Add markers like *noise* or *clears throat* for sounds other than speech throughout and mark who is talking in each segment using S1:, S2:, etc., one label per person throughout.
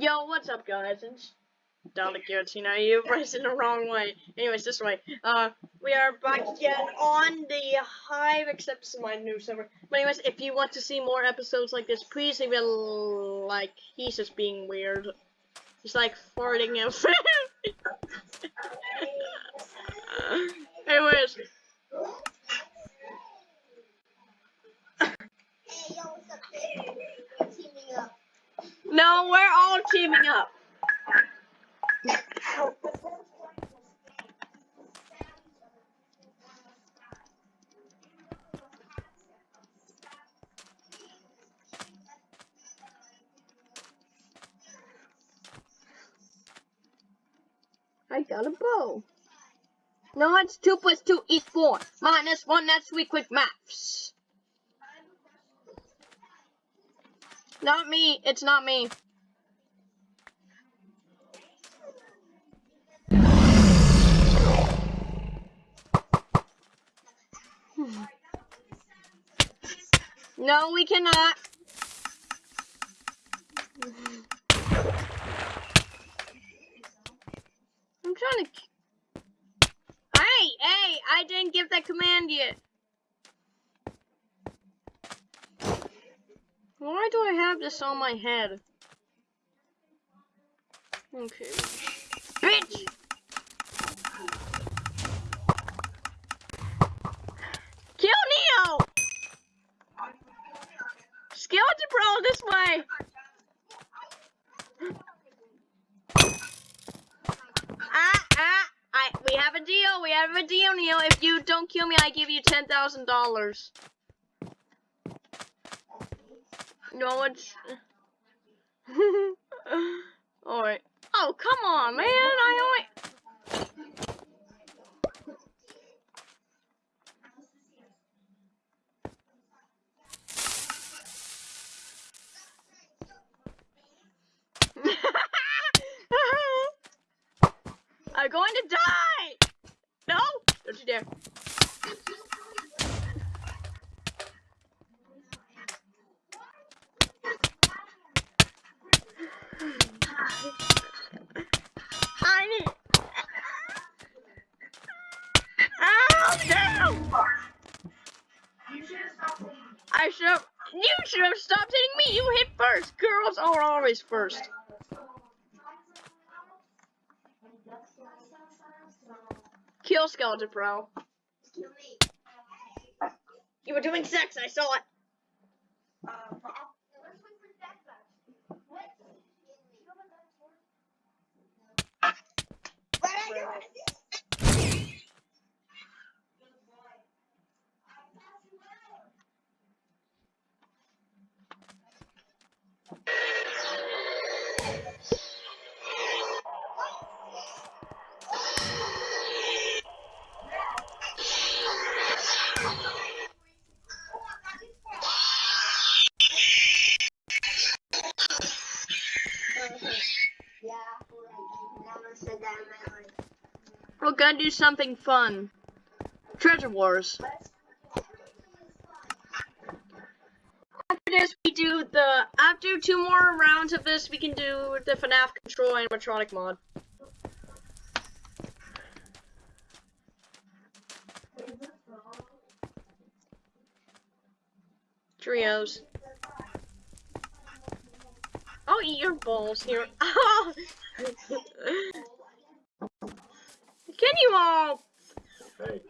S1: Yo, what's up, guys? It's Dalek Guillotine. You're it the wrong way. Anyways, this way. Uh, we are back again on the Hive, except this is my new server. But anyways, if you want to see more episodes like this, please leave a like. He's just being weird. He's like farting out. *laughs* anyways. No, we're all teaming up. I got a bow. No, it's 2 plus 2 is 4. Minus 1, that's we quick maths. Not me. It's not me. No, we cannot. I'm trying to... Hey, hey, I didn't give that command yet. Why do I have this on my head? Okay. Bitch! Kill Neo! Skeleton Pro this way! Ah, ah, I, we have a deal, we have a deal, Neo. If you don't kill me, I give you $10,000. No, it's... Alright. Oh, come on, man. I only... I'm going to die! No! Don't you dare. I need... Oh, no! I should have... You should have stopped hitting me! You hit first! Girls are first. Kill Skeleton Pro. You were doing sex, I saw it. Do something fun. Treasure Wars. After this, we do the. After two more rounds of this, we can do the FNAF control animatronic mod. Trios. I'll eat your balls here. *laughs* Oh. You all?
S2: Hey.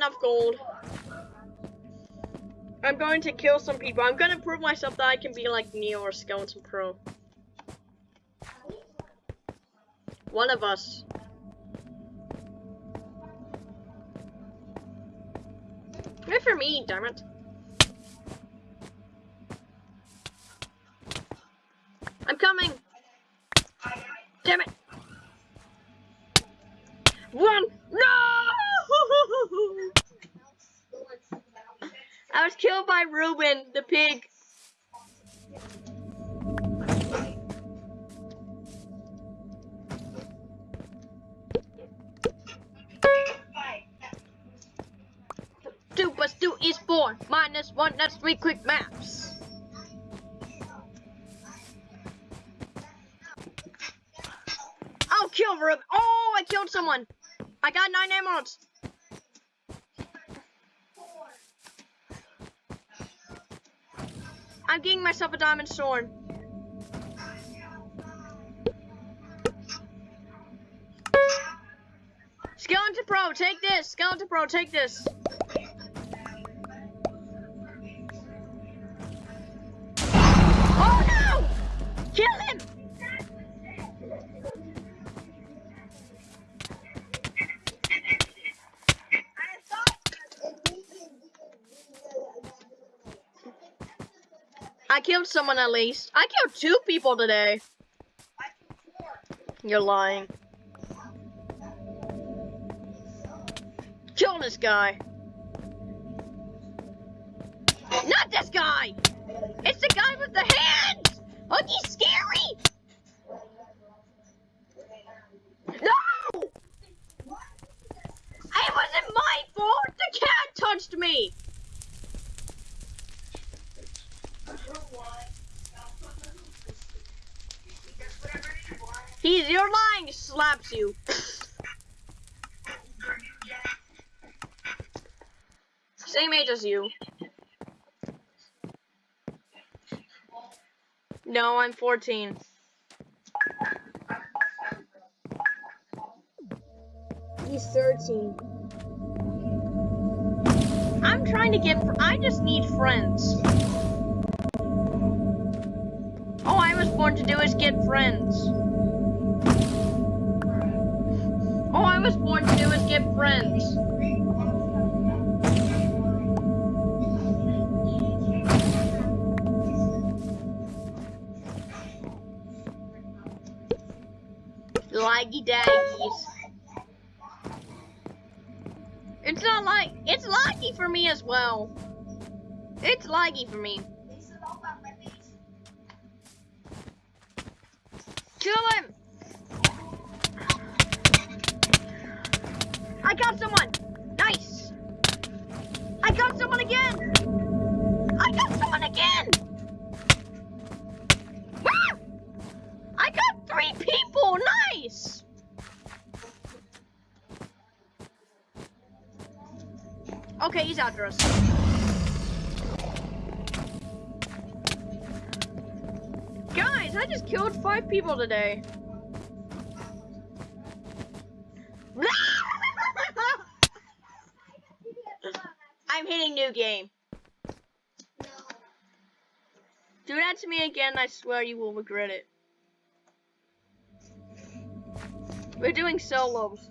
S1: Enough gold. I'm going to kill some people. I'm going to prove myself that I can be like Neo or Skeleton Pro. One of us. Wait for me, damn it. I'm coming. Damn it. One. No! I was killed by Ruben, the pig. Two plus two is four. Minus one, that's three quick maps. I'll kill Ruben. Oh, I killed someone. I got nine emeralds. I'm getting myself a diamond sword. Skeleton Pro, take this. Skeleton Pro, take this. Killed someone at least. I killed two people today. You're lying. Kill this guy. Not this guy! It's the guy with the hands! He's scary! No! It wasn't my fault! The cat touched me! He's you're lying, slaps you. Same age as you. No, I'm 14.
S2: He's 13.
S1: I'm trying to get. fr- I just need friends. All I was born to do is get friends. Was born to do is get friends. Laggy daggies. It's not like it's laggy for me as well. It's laggy for me. Kill I got someone again! I got someone again! Ah! I got three people! Nice! Okay, he's after us. Guys, I just killed five people today. Game. Do that to me again, I swear you will regret it. We're doing solos.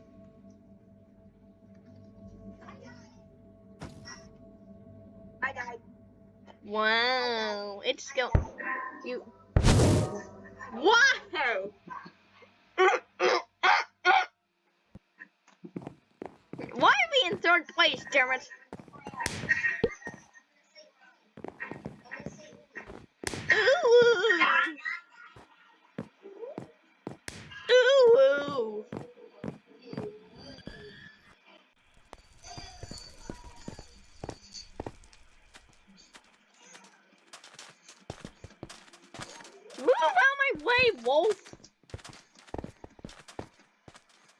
S2: I died.
S1: Wow, it's go. You. Wow. *coughs* Why are we in third place, damn it? Ooh. Ooh. Move out my way, wolf!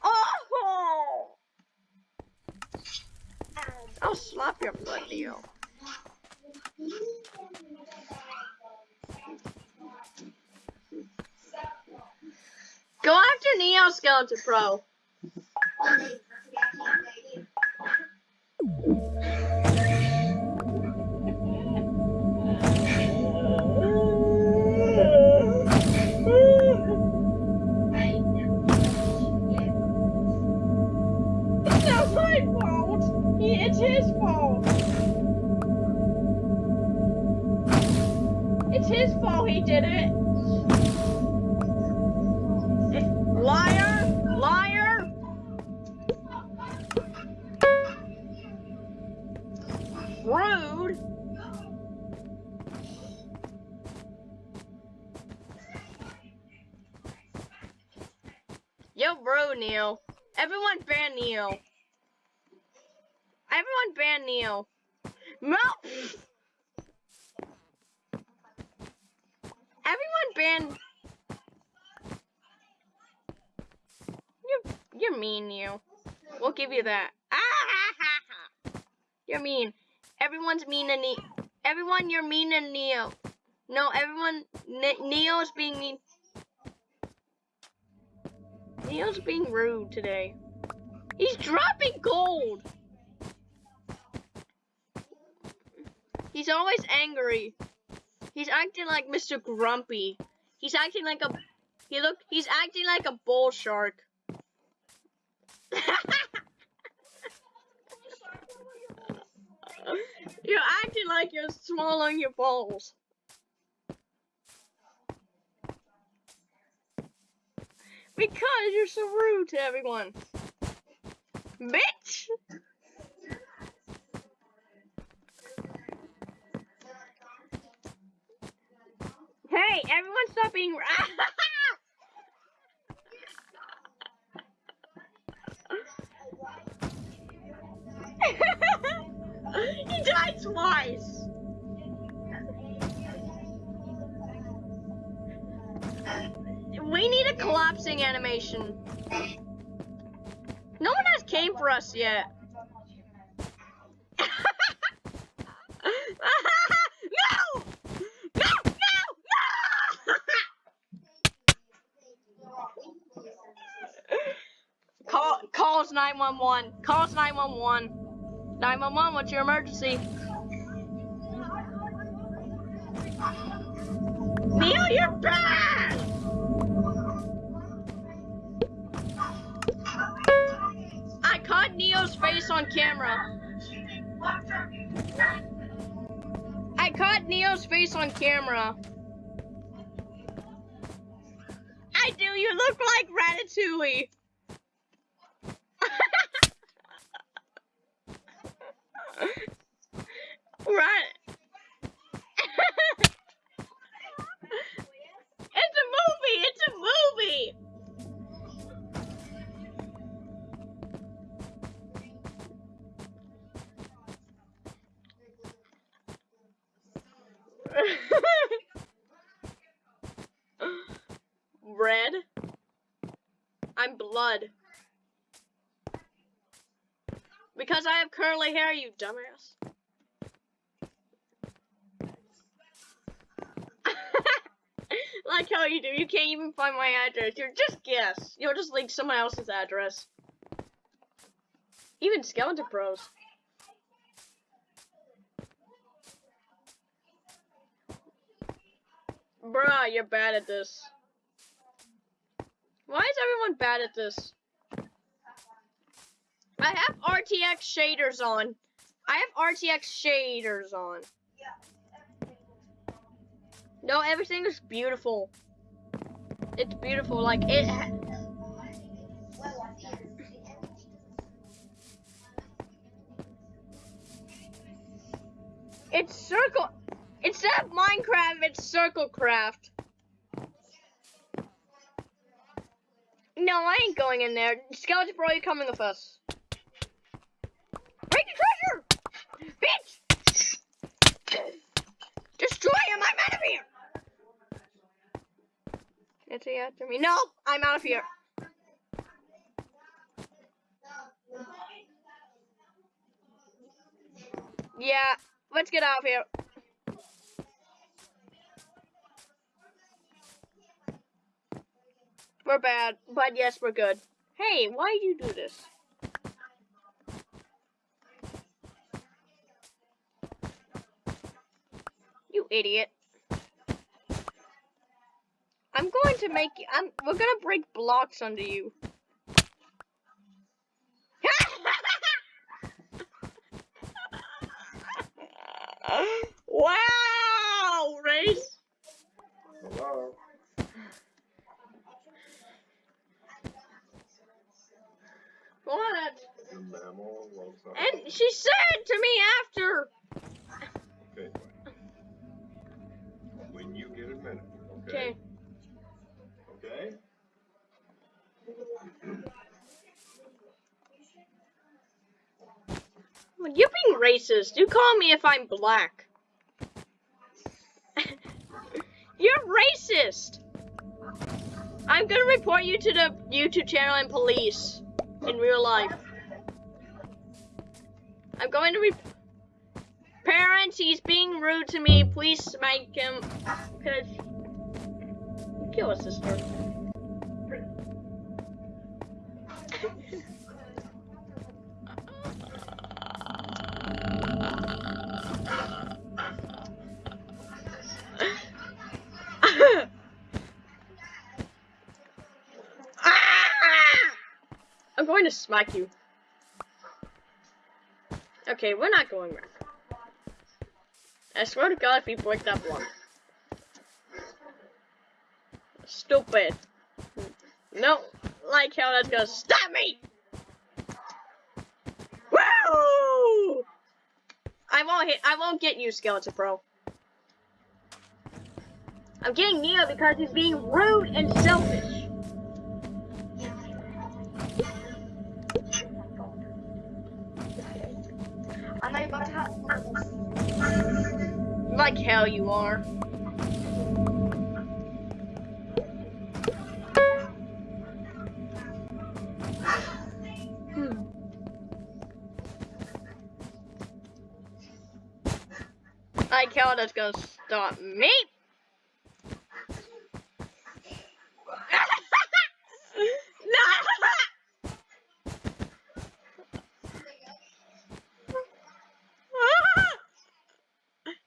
S1: Oh! I'll slap your. Go after Neo Skeleton Pro. It's his fault he did it. Liar! Liar! Rude! Yo, bro, Neil. Everyone ban Neil. Everyone ban Neil. No! Everyone ban. You're, you're mean, Neil. We'll give you that. Ah. *laughs* You're mean. Everyone's mean and Neil. Everyone, you're mean and Neil. No, everyone, Ne- Neil's being mean. Neil's being rude today. He's dropping gold. He's always angry. He's acting like Mr. Grumpy. He's acting like a he look he's acting like a bull shark. *laughs* you're acting like you're swallowing your balls. Because you're so rude to everyone. Bitch! Hey, everyone stop being *laughs* He died twice! We need a collapsing animation. No one has came for us yet. *laughs* no! No! No! No! Call calls 911. Calls 911. 911, what's your emergency? Neil, you're bad! I caught Neo's face on camera. I caught Neo's face on camera. I do, you look like Ratatouille. Because I have curly hair, you dumbass. *laughs* like how you do. You can't even find my address. You're just guess. You'll just link someone else's address. Even Skeleton Pros. Bruh, you're bad at this. Why is everyone bad at this? I have RTX shaders on. I have RTX shaders on. No, everything is beautiful. It's beautiful, like it. It's circle. Instead of Minecraft, it's Circlecraft. No, I ain't going in there. Skeleton Bro, you're coming with us. Break the treasure! Bitch! Destroy him! I'm out of here! Is after me? No! I'm out of here. Yeah, let's get out of here. We're bad, but yes, we're good. Hey, why do you do this? You idiot. I'm going to make you, I'm, we're gonna break blocks under you. wow, race.
S3: Hello?
S1: What? And she said racist. You call me if I'm black. *laughs* You're racist. I'm gonna report you to the YouTube channel and police in real life. I'm going to re- Parents, he's being rude to me. Please smack him. Cause kill his sister. Going to smack you. Okay, we're not going back. I swear to God, if you break that block. Stupid. No, like how that's gonna stop me. Woo! I won't hit. I won't get you, Skeleton Pro. I'm getting Neo because he's being rude and selfish. Like hell you are. *sighs* Like hell that's gonna stop me. no!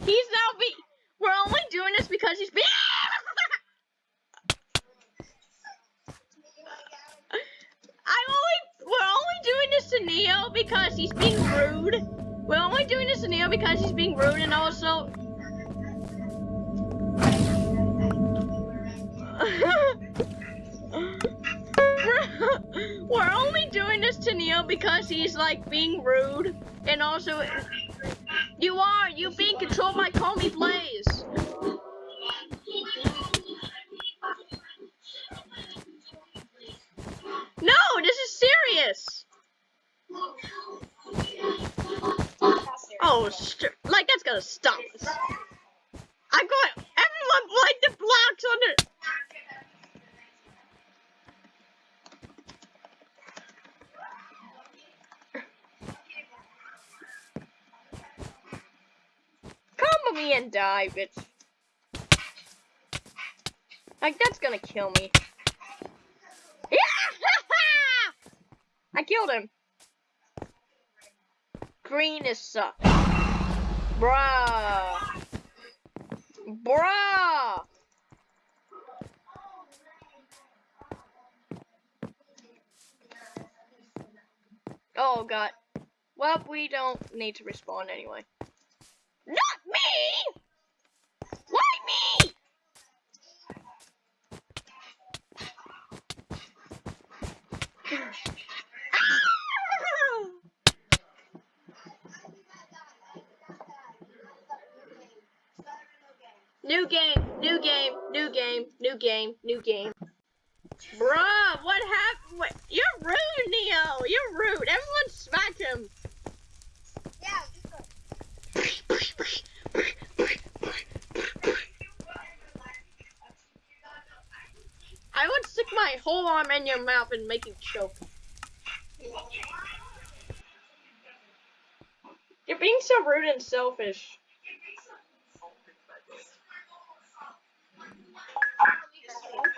S1: He's now be. We're only doing this because he's being. I'm only. We're only doing this because he's being rude. We're only doing this to Neo because he's being rude and also. *laughs* We're only doing this to Neo because he's like being rude and also you are! You being controlled by Me Blaze! Us. I'm going. Everyone, the blocks on it. Come with me and die, bitch. Like that's gonna kill me. *laughs* I killed him. Green is suck. Bruh. Bruh. Oh god. Well, we don't need to respawn anyway. Not me! Why me? New game, new game, new game, new game, new game. Bruh, what happened? What? You're rude, Neo. You're rude. Everyone smack him.
S2: Yeah.
S1: I would stick my whole arm in your mouth and make you choke. You're being so rude and selfish.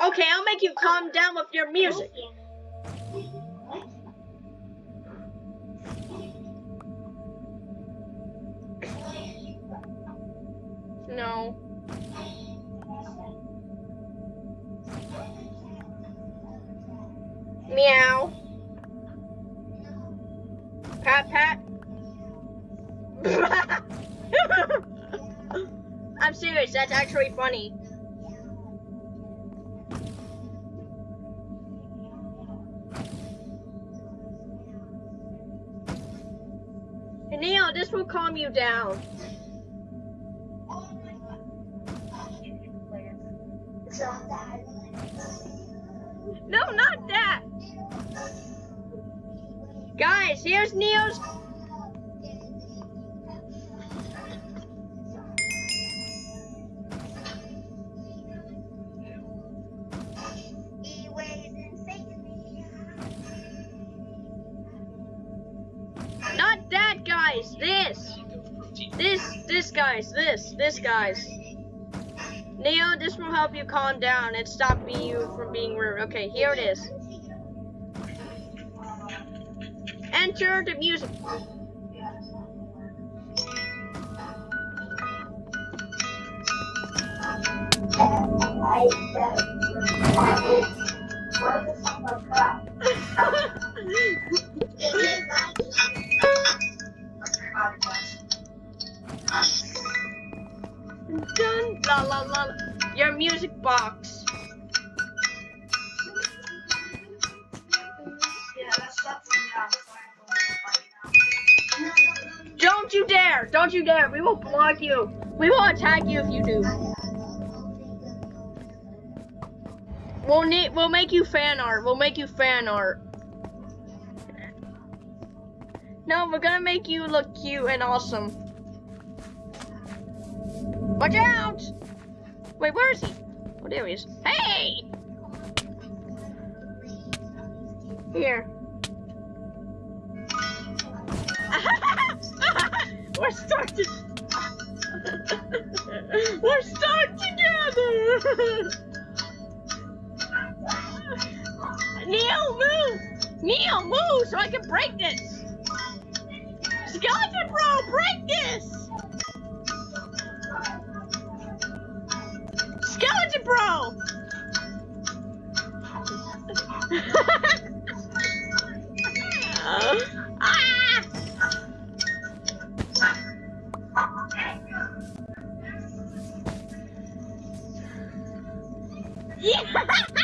S1: Okay, I'll make you calm down with your music. No. Meow. Pat pat. *laughs* I'm serious. That's actually funny. Will calm you down. No, not that. Guys, here's Neil's. Guys. This. This, guys. Neo, this will help you calm down and stop you from being rude. Okay, here it is. Enter the music. Dun, dare! Don't you dare! We will block you. We will attack you if you do. We'll need. We'll make you fan art. We'll make you fan art. No, we're gonna make you look cute and awesome. Watch out! Wait, where is he? Oh, there he is. Hey! Here. We're stuck to- We're stuck together! Neil, move! Neil, move so I can break this! Skeleton Bro, break this! Skeleton Bro! ah! *laughs* ¡Yeah! *laughs*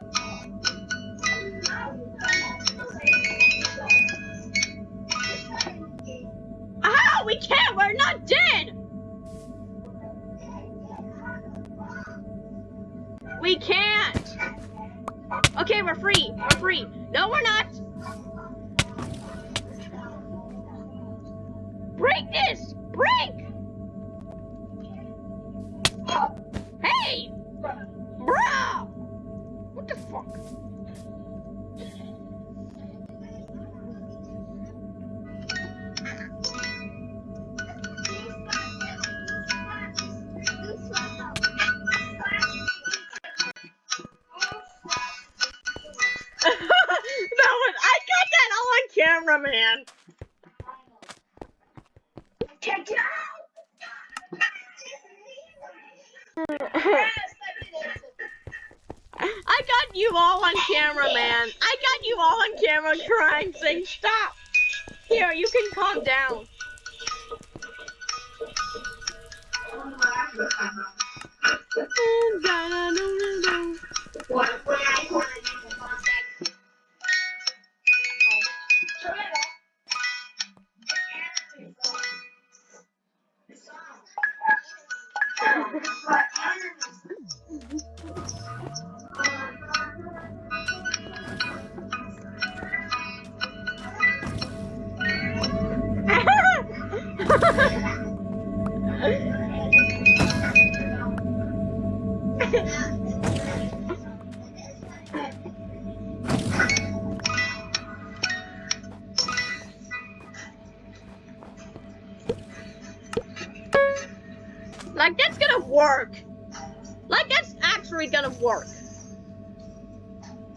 S1: got you all on camera, man. I got you all on camera crying, saying, stop. Here, you can calm down. *laughs* Like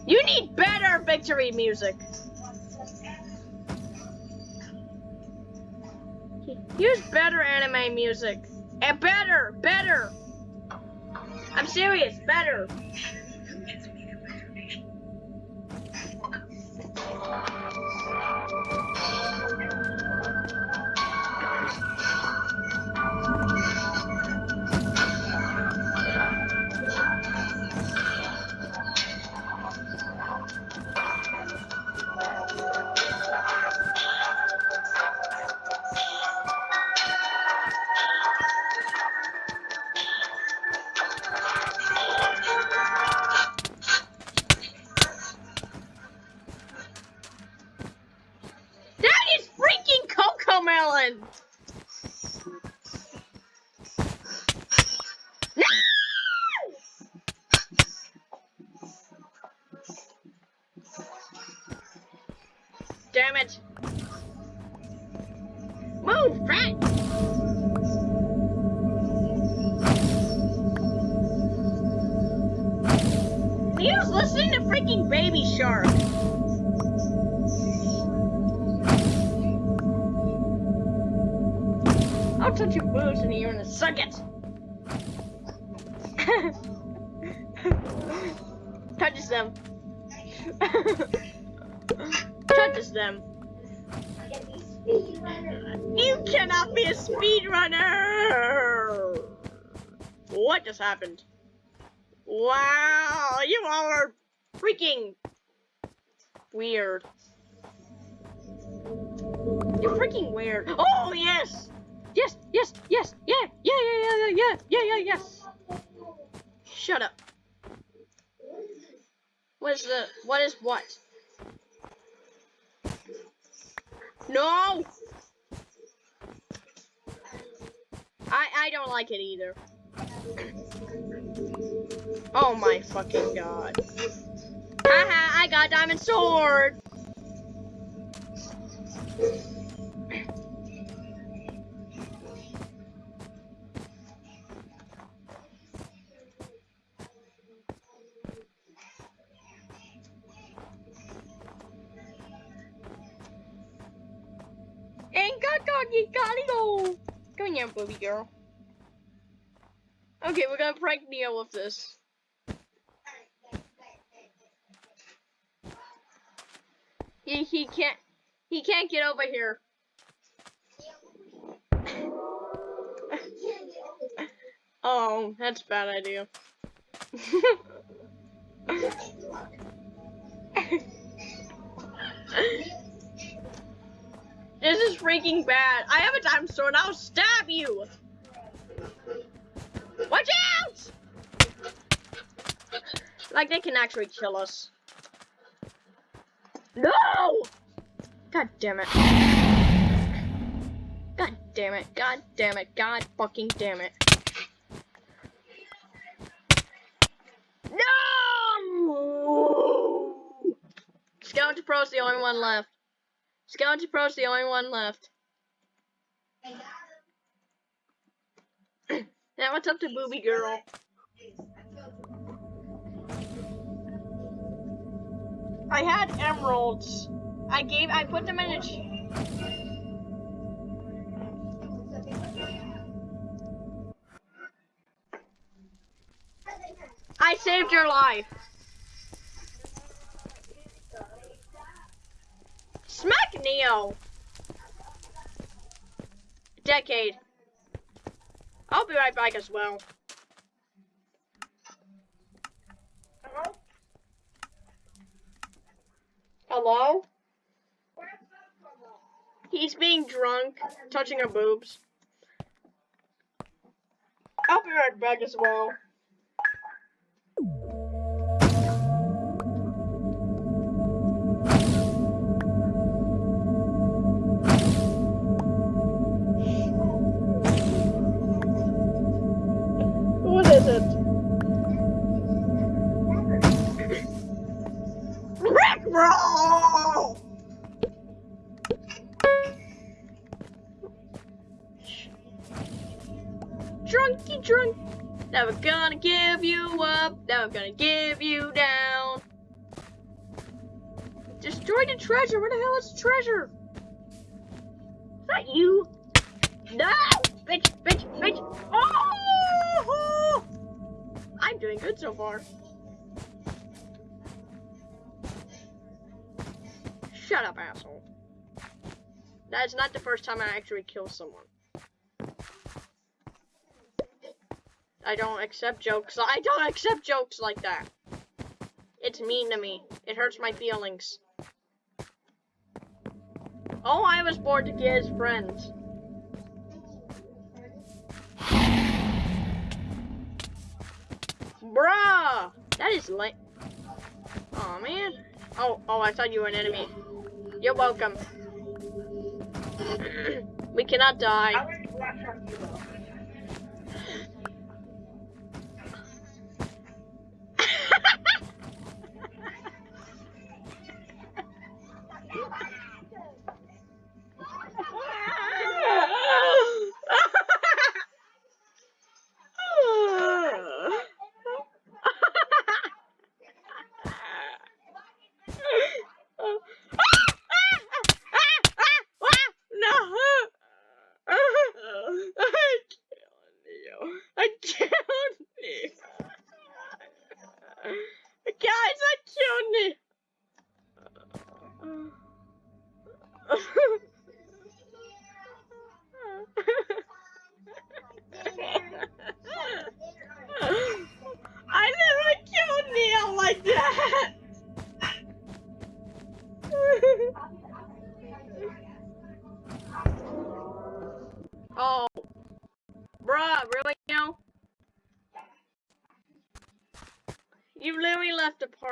S1: You need better victory music. Use better anime music. And better, better. I'm serious, better. Damn it. Move, Frank! He was listening to freaking Baby Shark. I'll touch your boobs and you're gonna suck it. Touches them. *laughs* them. You cannot be a speedrunner! What just happened? Wow, you all are freaking weird. You're freaking weird. Oh, yes! Yes, yes, yes, yeah, yeah, yeah, yeah, yeah, yeah, yeah, yes. Shut up. What is the, what is what? No! I, I don't like it either. Oh my fucking god. Haha, I got diamond sword! Girl. Okay, we're gonna prank Neo with this. He, he can't, he can't get over here. oh, that's a bad idea. *laughs* this is freaking bad. I have a time sword. I'll stab you. Watch out! Like they can actually kill us. No! God damn it. God damn it. God damn it. God fucking damn it. No! Skeleton Pro's the only one left. Skeleton Pro's the only one left. *clears throat* Now it's up to Booby Girl. I had emeralds. I gave, I put them in a... I saved your life. Smack Neo. Decade. I'll be right back as well. Hello? Hello? He's being drunk, touching her boobs. I'll be right back as well. You I'm gonna give you down. Destroy the treasure, where the hell is the treasure? Is that you? No! Bitch, bitch, bitch! Oh! I'm doing good so far. Shut up, asshole. That is not the first time I actually kill someone. I don't accept jokes. I don't accept jokes like that. It's mean to me. It hurts my feelings. Oh, I was born to get his friends. Bruh! That is lame. Oh man. Oh, oh, I thought you were an enemy. You're welcome. *clears throat* we cannot die.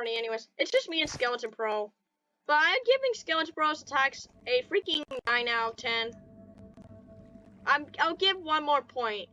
S1: Party anyways. It's just me and Skeleton Pro. But I'm giving Skeleton Pro's attacks a freaking 9 out of 10. I'm, I'll give one more point.